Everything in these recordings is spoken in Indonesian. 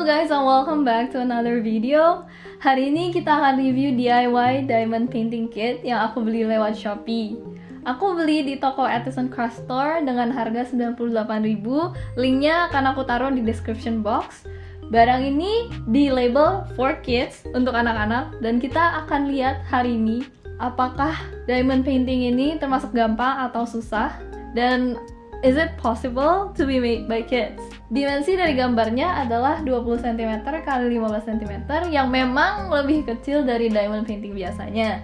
Guys and welcome back to another video. Hari ini kita akan review DIY Diamond Painting Kit yang aku beli lewat Shopee. Aku beli di toko Artisan Craft Store dengan harga 98.000 Linknya akan aku taruh di description box. Barang ini di label for kids untuk anak-anak dan kita akan lihat hari ini apakah diamond painting ini termasuk gampang atau susah. Dan is it possible to be made by kids? Dimensi dari gambarnya adalah 20 cm x 15 cm yang memang lebih kecil dari diamond painting biasanya.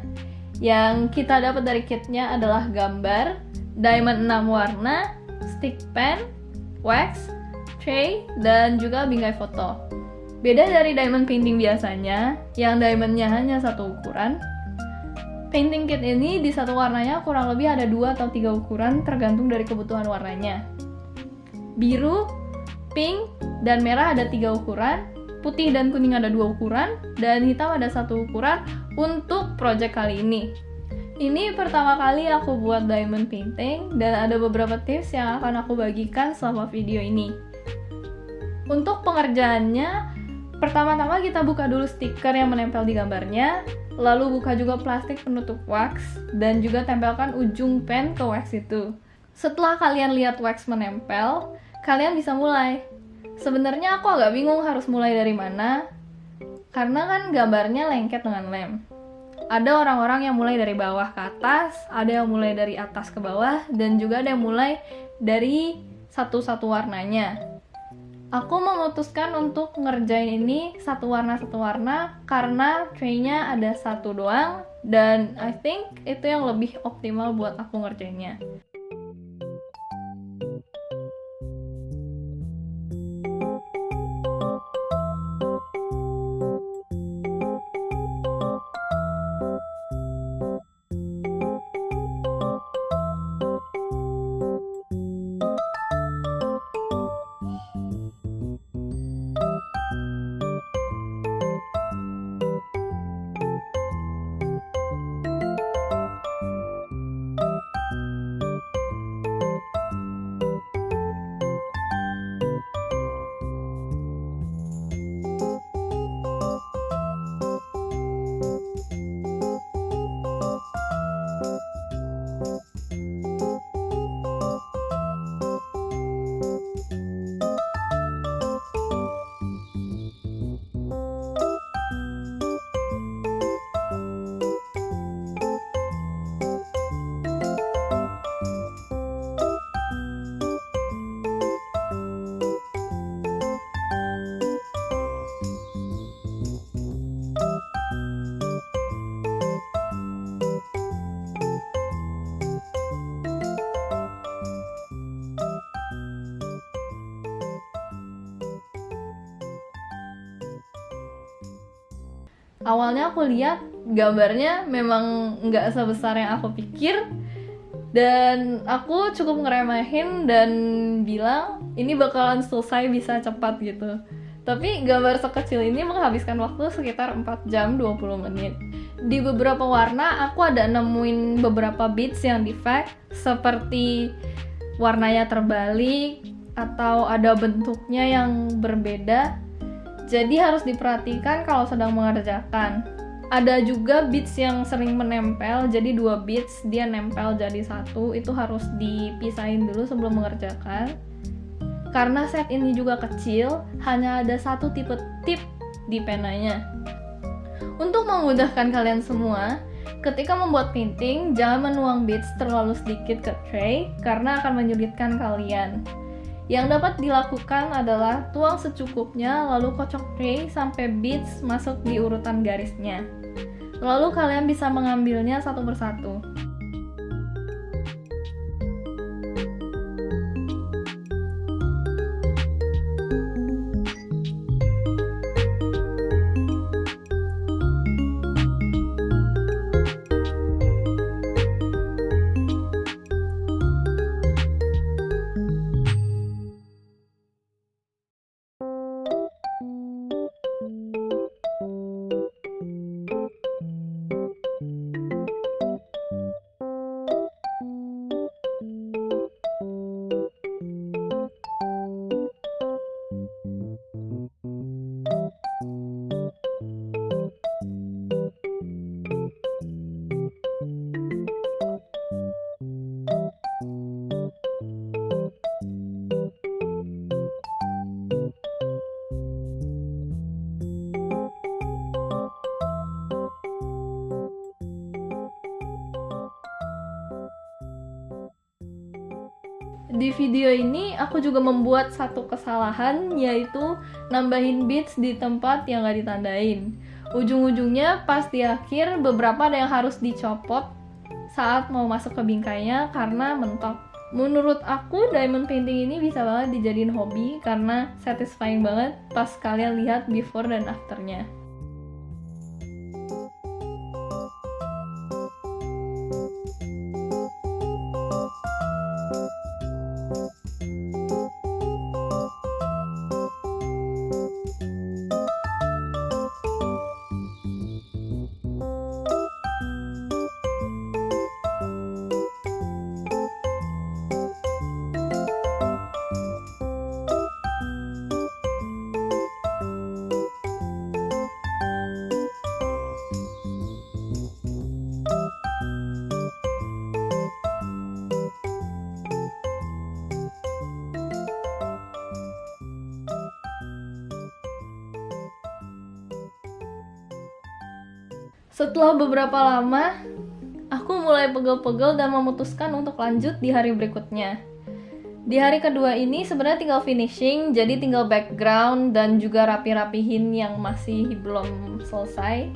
Yang kita dapat dari kitnya adalah gambar, diamond 6 warna, stick pen, wax, tray, dan juga bingkai foto. Beda dari diamond painting biasanya, yang diamondnya hanya satu ukuran, painting kit ini di satu warnanya kurang lebih ada dua atau tiga ukuran tergantung dari kebutuhan warnanya. Biru, pink, dan merah ada tiga ukuran, putih dan kuning ada dua ukuran, dan hitam ada satu ukuran untuk project kali ini. Ini pertama kali aku buat diamond painting dan ada beberapa tips yang akan aku bagikan selama video ini. Untuk pengerjaannya, pertama-tama kita buka dulu stiker yang menempel di gambarnya, lalu buka juga plastik penutup wax, dan juga tempelkan ujung pen ke wax itu. Setelah kalian lihat wax menempel, kalian bisa mulai. Sebenarnya aku agak bingung harus mulai dari mana, karena kan gambarnya lengket dengan lem. Ada orang-orang yang mulai dari bawah ke atas, ada yang mulai dari atas ke bawah, dan juga ada yang mulai dari satu-satu warnanya. Aku memutuskan untuk ngerjain ini satu warna satu warna karena traynya ada satu doang dan I think itu yang lebih optimal buat aku ngerjainnya. Awalnya aku lihat gambarnya memang nggak sebesar yang aku pikir. Dan aku cukup ngeremehin dan bilang ini bakalan selesai bisa cepat gitu. Tapi gambar sekecil ini menghabiskan waktu sekitar 4 jam 20 menit. Di beberapa warna aku ada nemuin beberapa beats yang defect seperti warnanya terbalik atau ada bentuknya yang berbeda jadi harus diperhatikan kalau sedang mengerjakan. Ada juga beads yang sering menempel, jadi dua beads dia nempel jadi satu, itu harus dipisahin dulu sebelum mengerjakan. Karena set ini juga kecil, hanya ada satu tipe tip di penanya. Untuk memudahkan kalian semua, ketika membuat painting, jangan menuang beads terlalu sedikit ke tray karena akan menyulitkan kalian. Yang dapat dilakukan adalah tuang secukupnya lalu kocok tray sampai beads masuk di urutan garisnya. Lalu kalian bisa mengambilnya satu persatu. Di video ini aku juga membuat satu kesalahan yaitu nambahin beats di tempat yang gak ditandain. Ujung-ujungnya pas di akhir beberapa ada yang harus dicopot saat mau masuk ke bingkainya karena mentok. Menurut aku diamond painting ini bisa banget dijadiin hobi karena satisfying banget pas kalian lihat before dan afternya. Setelah beberapa lama, aku mulai pegel-pegel dan memutuskan untuk lanjut di hari berikutnya. Di hari kedua ini sebenarnya tinggal finishing, jadi tinggal background dan juga rapi-rapihin yang masih belum selesai.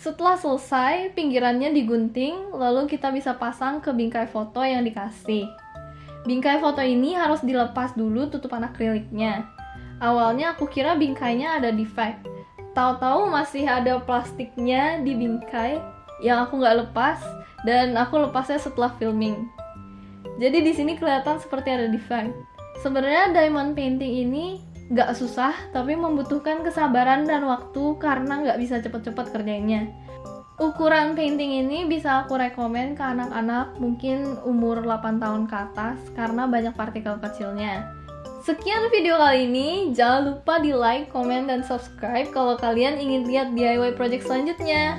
Setelah selesai, pinggirannya digunting, lalu kita bisa pasang ke bingkai foto yang dikasih. Bingkai foto ini harus dilepas dulu tutupan akriliknya. Awalnya aku kira bingkainya ada defect. Tahu-tahu masih ada plastiknya di bingkai yang aku nggak lepas dan aku lepasnya setelah filming. Jadi di sini kelihatan seperti ada defect. Sebenarnya diamond painting ini Gak susah, tapi membutuhkan kesabaran dan waktu karena gak bisa cepet-cepet kerjainnya. Ukuran painting ini bisa aku rekomen ke anak-anak mungkin umur 8 tahun ke atas karena banyak partikel kecilnya. Sekian video kali ini, jangan lupa di like, komen, dan subscribe kalau kalian ingin lihat DIY project selanjutnya.